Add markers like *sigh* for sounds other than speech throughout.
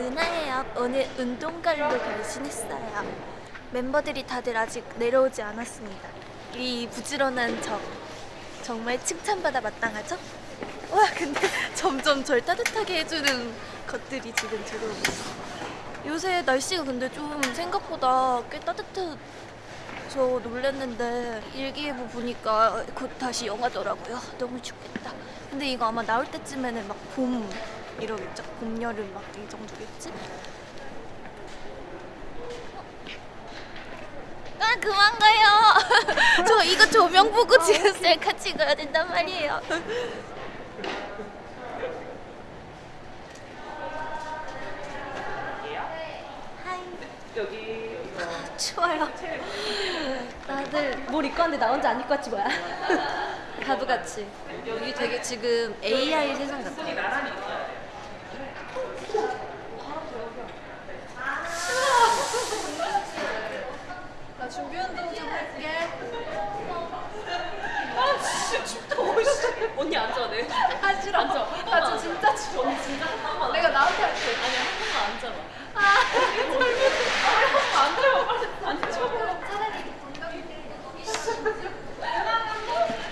은하예요. 오늘 운동갈로 변신했어요. 멤버들이 다들 아직 내려오지 않았습니다. 이 부지런한 저 정말 칭찬받아 마땅하죠? 와 근데 *laughs* 점점 절 따뜻하게 해주는 것들이 지금 들어오고 있어. 요새 날씨가 근데 좀 생각보다 꽤 따뜻해서 놀랐는데 일기예보 보니까 곧 다시 영하더라고요. 너무 춥겠다. 근데 이거 아마 나올 때쯤에는 막 봄 이러겠죠? 봄, 여름 막 이 정도겠지? 아 그만 가요. *laughs* 저 이거 조명 보고 지금 셀카 찍어야 된단 말이에요. 이거 추워요. 다들 뭘 입고 왔는데 나 혼자 안 입고 왔지 뭐야? *laughs* 가부같이. 여기 되게 지금 AI 세상 같아요. 나 준비 운동 좀 할게. 아 진짜 춥다. 어이씨. 언니 앉아 내. 아 싫어. 앉아. 나 지금 진짜 추워. 언니 진짜 한 번만. 내가 나한테 할게. 아니야 한 번만 앉아봐. 아 앉아봐 빨리. 앉아.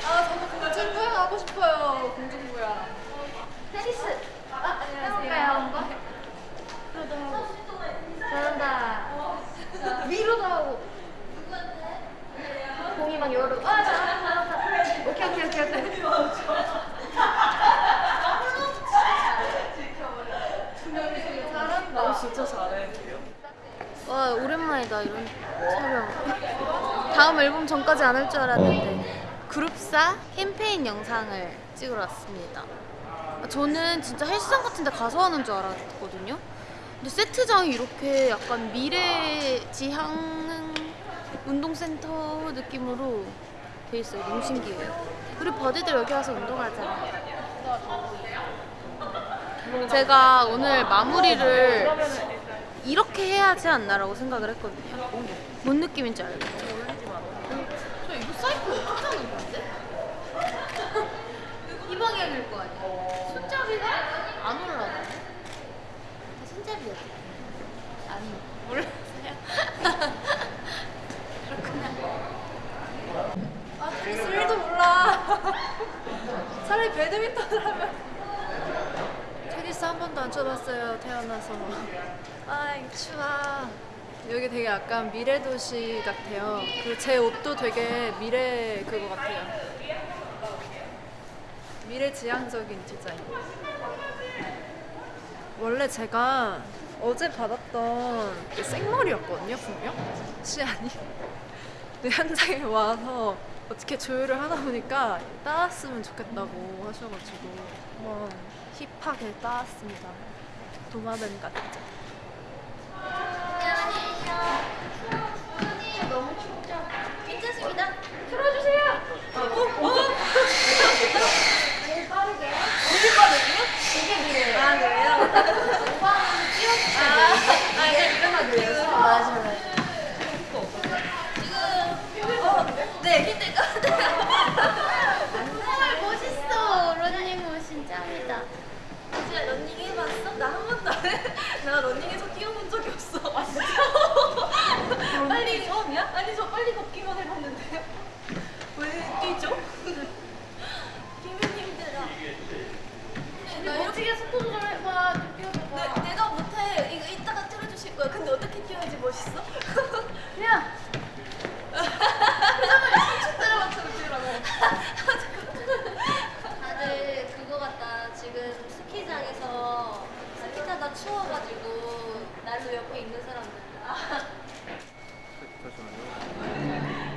아 저도 공중부양 하고 싶어요. 공중부양. 테니스. 아 안녕하세요. 잘한다. 위로도 하고. 공이 막 여러. 아 잘한다 잘한다. 오케이 오케이 오케이 오케이. 잘한다. 어, 진짜 잘해. 와 오랜만이다 이런 촬영. 다음 앨범 전까지 안 할 줄 알았는데 그룹사 캠페인 영상을 찍으러 왔습니다. 저는 진짜 헬스장 같은 데 가서 하는 줄 알았거든요. 근데 세트장이 이렇게 약간 미래 지향 운동센터 느낌으로 돼 있어요. 너무 신기해요. 우리 버디들 여기 와서 운동하자. 제가 오늘 마무리를 이렇게 해야 하지 않나라고 생각을 했거든요. 뭔 느낌인지 알겠죠? 저 이거 사이클 어떻게 하는 건데? *laughs* 이 방향일 거 아니야? 손잡이가 안 올라가. 다 손잡이야. 아니, 몰랐어요. *laughs* 아 테니스 1도 몰라. *laughs* 차라리 배드민턴을 하면. 테니스 한 번도 안 쳐봤어요 태어나서. 아 추워. 여기 되게 약간 미래 도시 같아요. 그리고 제 옷도 되게 미래 그거 같아요. 미래 지향적인 디자인. 원래 제가 어제 받았던 그 생머리였거든요, 분명. 시안이. *laughs* 근데 현장에 와서 어떻게 조율을 하다 보니까 따왔으면 좋겠다고 하셔가지고 한번 힙하게 따왔습니다. 도마뱀 같죠? 너무 춥죠? 괜찮습니다. 틀어주세요. 제일 빠르게. 제일 빠르게요? 되게 느려요. 아, 그래요? 오빠는 뛰어주세요. 아, 아, 이게 일어나 그래요? 맞아, 맞아. 지금, 어, 네, 힘들 것 같아요. 정말 멋있어. 런닝머신 짱이다. 진짜 런닝 해봤어? 나 한 번도 안 해. 나 런닝에서 뛰어본 적이 없어. 아, 진짜? 빨리 처음이야? 아니, 저 빨리 걷기만 해봤는데. 왜 뛰죠? 뛰면 힘들어. 나 이렇게 속도 조절해봐. 좀 뛰어봐봐. 네, 내가 못해. 이거 이따가 틀어주실 거야. 근데 어떻게 뛰어야지 멋있어? 그냥. 다들 그거 같다. 지금 스키장에서 스키 타다 난로 옆에 있는 사람들. 어떤 *laughs*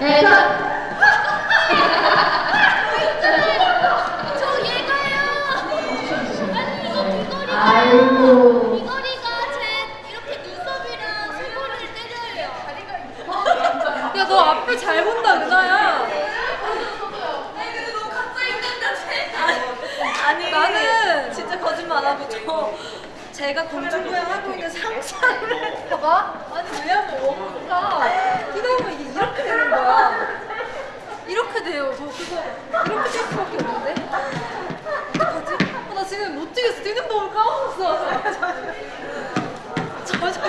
네, 저... 저 얘가요! 아니 이거 귀걸이가 아이고. 귀걸이가 제 이렇게 눈썹이랑 수고를 때려요 야너 앞을 잘 본다 은하야 아니 나는 진짜 거짓말 안 하고 저 제가 공중부양 하고 있는 상상을 봐봐 왜냐면 원가 뭐, 기다리면 이렇게 되는 거야. 이렇게 돼요. 저 그거 이렇게 될 수밖에 없는데. 어, 나 지금 못 뛰겠어. 뛰는 법을 까먹었어. *laughs* 저, 저,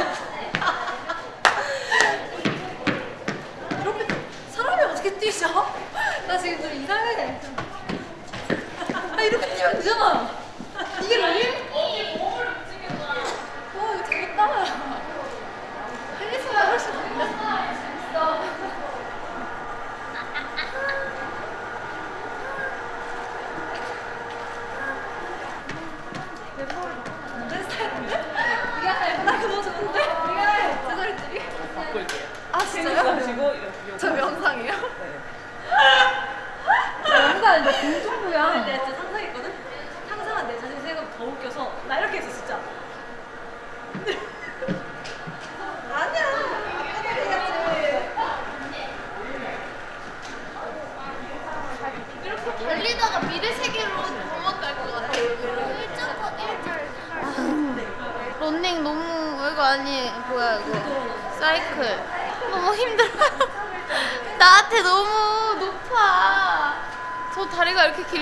이렇게 사람이 어떻게 뛰셔? 나 지금 좀 이상해. 아, 이렇게 뛰면 되잖아.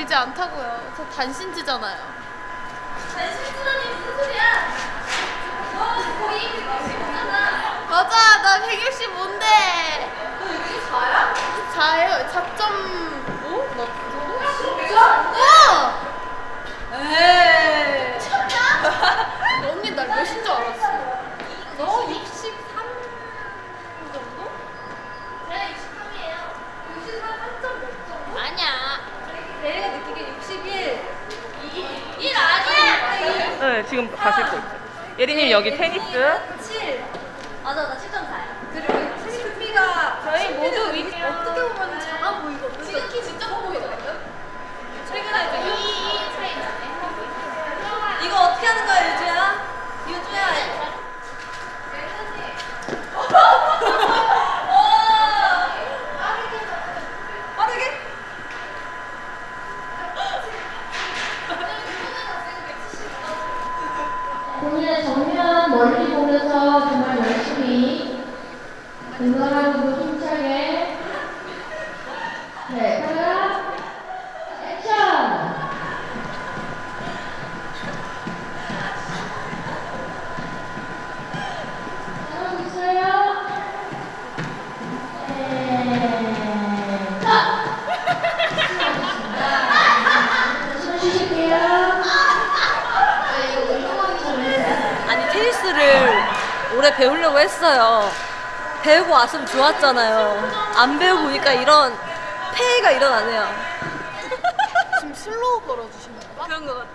길지 않다고요. 저 단신지잖아요. 단신지라니 무슨 소리야? 너 거의 165잖아. 맞아, 나 165인데. 너 여기 4야? 4예요. 4.5? 뭐? 어! 에이. 너 언니 날 몇인 줄 알았어? 너 63 정도? 내가 63이에요. 63 3.5 정도? 아니야. 내가 느끼기엔 61. 1 아니야. 네 지금 가실 거 있어요. 예린님 여기 테니스 7. 맞아, 나 7.4야. 그리고 체리크피가 저희 모두 위- 어떻게 보면 작아 보이거든. 지금 키 진짜 커 보이거든? 최근에 이제 2, 2 차이 나네. 이거 어떻게 하는 거야, 유주야? 유주야. 빠르게? 본인의 정면 멀리 보면서 정말 열심히 건강하고 힘차게 네, 카메라 액션! 잘하고 있어요? 네, 자! 숨 쉬실게요. 아니 테니스를 오래 배우려고 했어요 배우고 왔으면 좋았잖아요 안 배우고 보니까 이런 폐해가 일어나네요 지금 슬로우 걸어주시는 거야? 그런 거 같아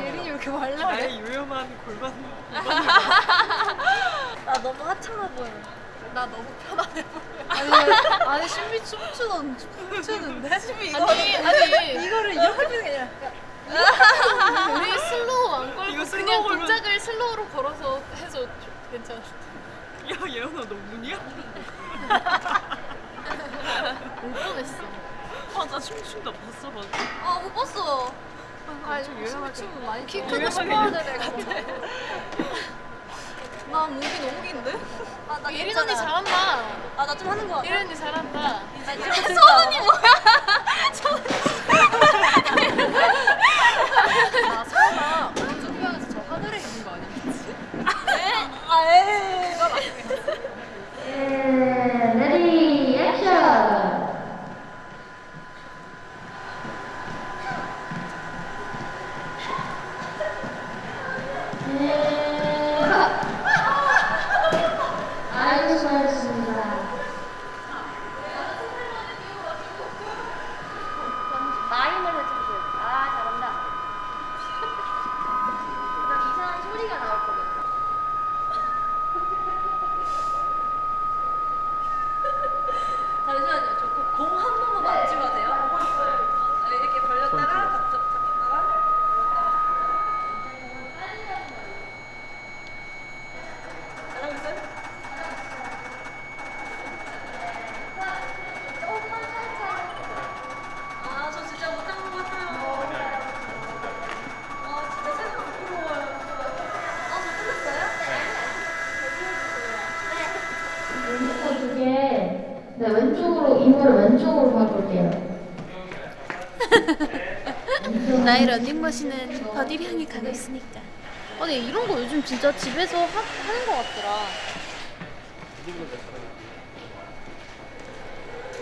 예린이 왜 이렇게 말라? 나의 유용한 골반 *laughs* 나 너무 하찮아 보여 나 너무 편안해 보여. 아니, 아니 신비 춤추던 춤추는데? *laughs* 신비 아니, 아니. 이거를 이렇게 하는 게 아니라 *laughs* 우리 슬로우 안 걸고 이거 그냥 걸면- 동작을 슬로우로 걸어서 해서 괜찮아. 야 예언아 너 문이야? 울 뻔했어. 아나 춤춘다 봤어 봤어 아, 못 봤어. 좀 유연하게. 춤 많이 키 크고 싶어하는 애 같아. 나 목이 너무 긴데? 아, 나 예린 언니 잘한다. 아나 좀 하는 거 같아 예린 언니 잘한다. 서은이 *laughs* 뭐야 나 설마 오른쪽 휴양에서 저 하늘에 있는 거 아니겠지? 아 에이 네, 레디 액션! 네, 컷! 아이고 수고하셨습니다. 볼게요. *laughs* 나의 런닝머신은 어디를 향해 가고 있으니까. 아니 이런 거 요즘 진짜 집에서 하, 하는 거 같더라.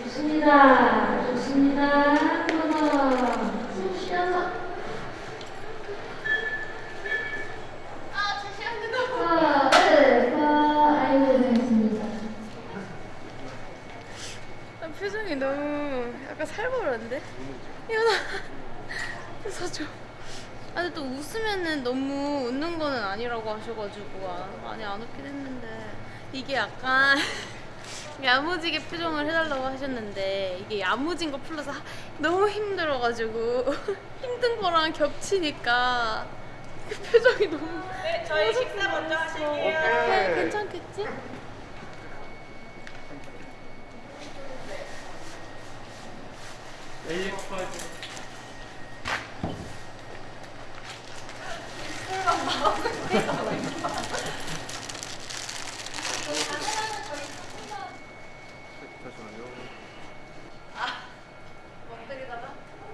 좋습니다. 좋습니다. 한번 숨 쉬어서. 아, 네, 아, 아이고, 고생했습니다. 아, 표정이 너무 약간 살벌한데? 이현아 웃어줘 아 근데 또 웃으면은 너무 웃는 거는 아니라고 하셔가지고 아, 많이 안 웃긴 했는데 이게 약간 *laughs* 야무지게 표정을 해달라고 하셨는데 이게 야무진 거 플러스 하- 너무 힘들어가지고 *laughs* 힘든 거랑 겹치니까 그 표정이 너무 네, 저희 식사 먼저 하실게요. 네, 괜찮겠지?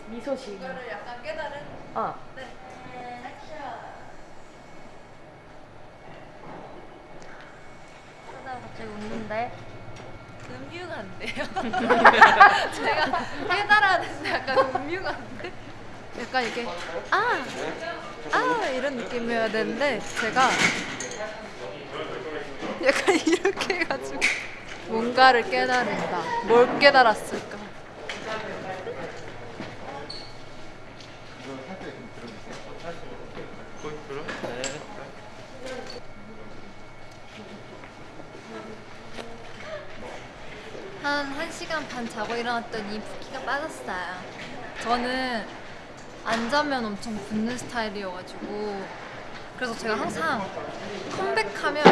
미소식. 이거를 약간 깨달은. 어. 하다가 갑자기 웃는데 안 돼요. *laughs* 제가 깨달았는데 약간 음유가 안 돼. 약간 이게 아, 아 이런 느낌이어야 되는데 제가 약간 이렇게 해가지고 뭔가를 깨달은다. 뭘 깨달았을까? 한 1시간 반 자고 일어났더니 붓기가 빠졌어요. 저는 안 자면 엄청 붓는 스타일이어가지고 그래서 제가 항상 컴백하면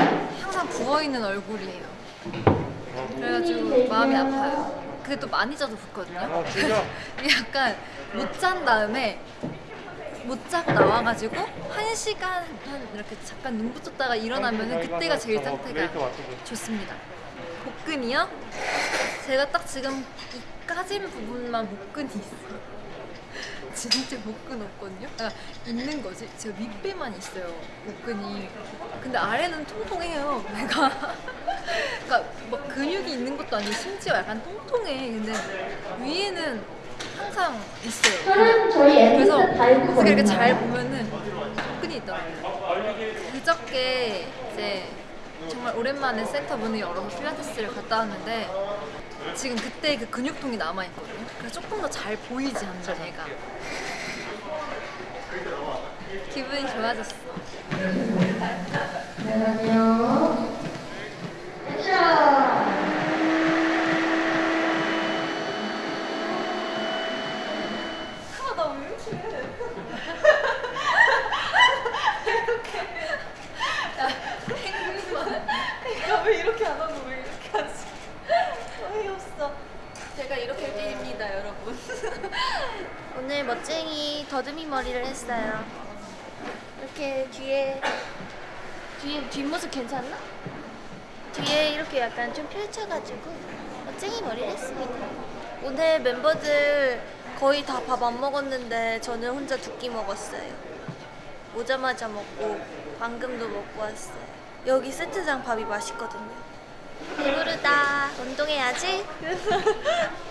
항상 부어있는 얼굴이에요. 그래가지고 마음이 아파요. 근데 또 많이 자도 붓거든요. 이게 *laughs* 약간 못 잔 다음에 못 자고 나와가지고 한 시간 한 이렇게 잠깐 눈 붙였다가 일어나면은 그때가 제일 상태가 좋습니다. 복근이요? 제가 딱 지금 이 까진 부분만 복근이 있어요. *laughs* 진짜 복근 없거든요. 아, 있는 거지. 제가 윗배만 있어요. 복근이. 근데 아래는 통통해요. 배가. *laughs* 그러니까 막 근육이 있는 것도 아니고 심지어 약간 통통해. 근데 위에는 항상 있어요. 그래서 어떻게 이렇게? 잘 보면은 복근이 있더라고요. 그저께 이제 정말 오랜만에 센터 문을 열어서 필라테스를 갔다 왔는데 지금 그때 그 근육통이 남아 있거든요. 그래서 조금 더 잘 보이지 않나 얘가. *laughs* 기분이 좋아졌어. 잠깐만요. 액션! 내가 왜 이렇게 안 하고 왜 이렇게 하지? 어이없어. 제가 이렇게 뛰입니다, 여러분. 오늘 멋쟁이 더듬이 머리를 했어요. 이렇게 뒤에 뒤에 뒷모습 괜찮나? 뒤에 이렇게 약간 좀 펼쳐가지고 멋쟁이 머리를 했습니다. 오늘 멤버들 거의 다 밥 안 먹었는데 저는 혼자 두 끼 먹었어요. 오자마자 먹고 방금도 먹고 왔어요. 여기 세트장 밥이 맛있거든요. 배부르다. 운동해야지. *laughs*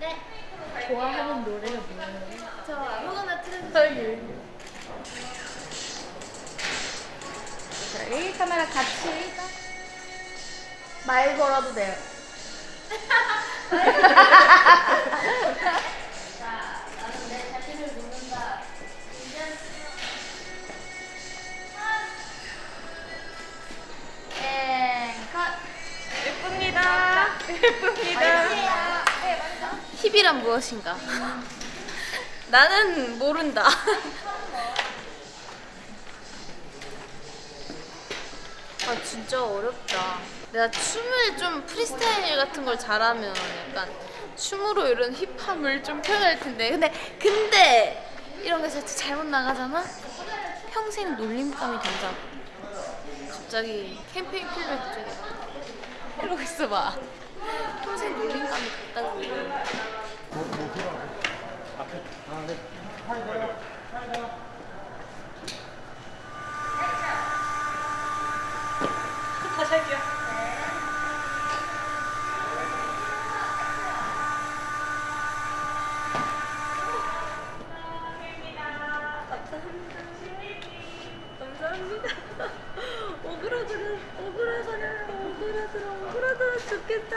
네. 좋아하는 노래가 뭐예요? 저 아무거나 틀어줘요. 저희 카메라 같이 말 걸어도 돼요. 자, 나는 내 자신을 묻는다. 컷. 예쁩니다. 예쁩니다. 힙이란 무엇인가? 나는 모른다. *laughs* 아 진짜 어렵다. 내가 춤을 좀 프리스타일 같은 걸 잘하면 약간 춤으로 이런 힙함을 좀 표현할 텐데 근데 근데 이런 게 진짜 잘못 나가잖아? 평생 놀림감이 된다고 갑자기 캠페인 갑자기 이러고 있어봐 평생 놀림감이 됐다고 다시 할게요. 감사합니다. 오그라들어, 오그라들어, 오그라들어, 오그라들어 죽겠다.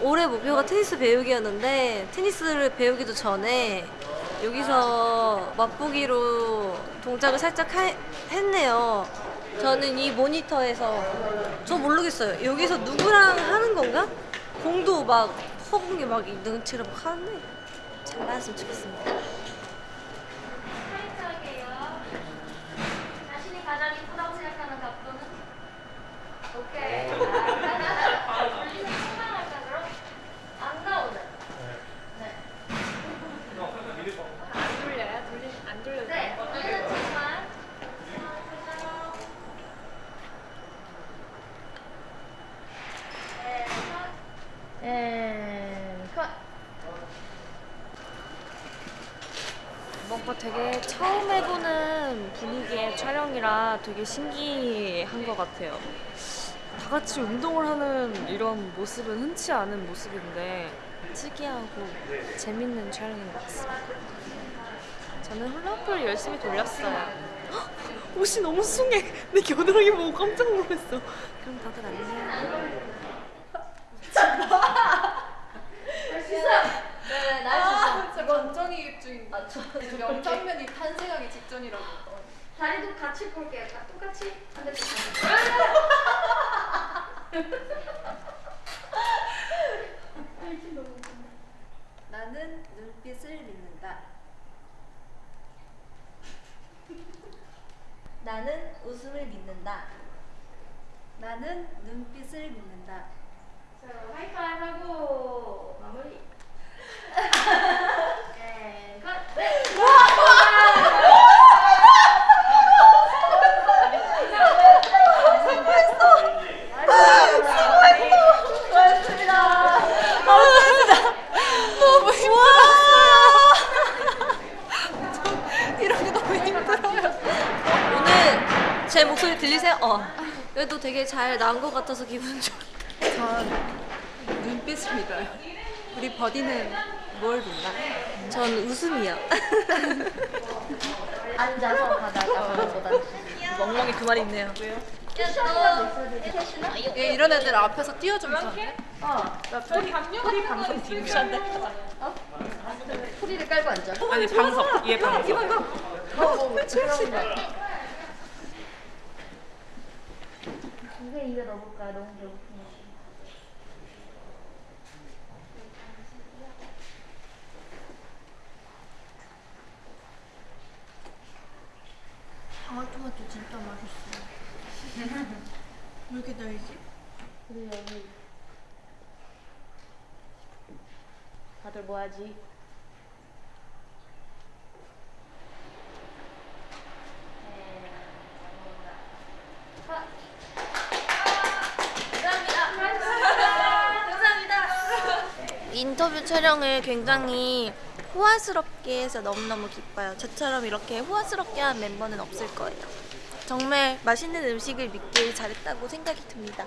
올해 목표가 테니스 배우기였는데 테니스를 배우기도 전에 여기서 맛보기로 동작을 살짝 하- 했네요. 저는 이 모니터에서 저 모르겠어요. 여기서 누구랑 하는 건가? 공도 막 허공에 막 능치를 막 하는데 잘 나왔으면 좋겠습니다. 자신이 가장 이쁘다고 생각하는 각도는? 오케이. 돌리는 상상할까 그럼? 안 나오네. 네. 안 돌려요? 돌리 안 돌려도 네. 돌리는 척만. 네, 컷. 뭔가 되게 처음 해보는 분위기의 촬영이라 되게 신기한 것 같아요. 다 같이 운동을 하는 이런 모습은 흔치 않은 모습인데 특이하고 재밌는 촬영인 것 같습니다. 저는 훌라후프를 열심히 돌렸어요. 헉, 옷이 너무 숭해. 내 겨드랑이 보고 깜짝 놀랐어. 그럼 다들 안녕. 네. 진짜 감정이 입 중인 아, 저 명장면이 탄생하기 직전이라고 다리도 같이 볼게요. 다 똑같이. 반대쪽. *laughs* 나는 눈빛을 믿는다 나는 웃음을 믿는다. 나는 눈빛을 믿는다 자, 하이파이브 하고 마무리. *laughs* 네, 컷. 네. 이런 게 너무 힘들어요. 오늘 제 목소리 들리세요? 어. 그래도 되게 잘 나온 것 같아서 기분 좋. 전 눈빛을 믿어요 우리 버디는 뭘 믿나? 전 웃음이요. *laughs* 앉아서 바다가 보다. 멍멍이 두 마리 있네요. 얘 이런 애들 앞에서 띄워주면 좋은데? 우리 방송 팀이야. 소리를 깔고 앉아. 아니 방석. 얘 방석. 이게 입에 넣어볼까? 너무 배고프네. 방울토마토 진짜 맛있어. 왜 이렇게 달지? 그래 여기 다들 뭐하지? 인터뷰 촬영을 굉장히 호화스럽게 해서 너무너무 기뻐요. 저처럼 이렇게 호화스럽게 한 멤버는 없을 거예요. 정말 맛있는 음식을 믿길 잘했다고 생각이 듭니다.